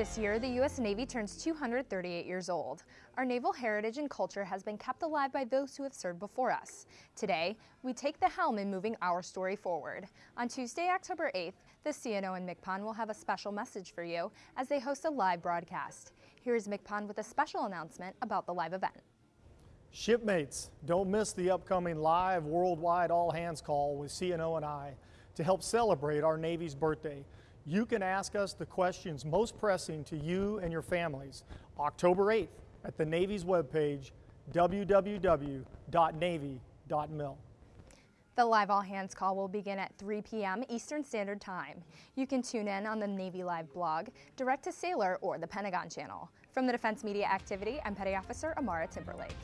This year, the U.S. Navy turns 238 years old. Our naval heritage and culture has been kept alive by those who have served before us. Today, we take the helm in moving our story forward. On Tuesday, October 8th, the CNO and MCPON will have a special message for you as they host a live broadcast. Here is MCPON with a special announcement about the live event. Shipmates, don't miss the upcoming live worldwide all hands call with CNO and I to help celebrate our Navy's birthday. You can ask us the questions most pressing to you and your families October 8th at the Navy's webpage, www.navy.mil. The live all hands call will begin at 3 p.m. Eastern Standard Time. You can tune in on the Navy Live blog, Direct to Sailor, or the Pentagon channel. From the Defense Media Activity, I'm Petty Officer Amara Timberlake.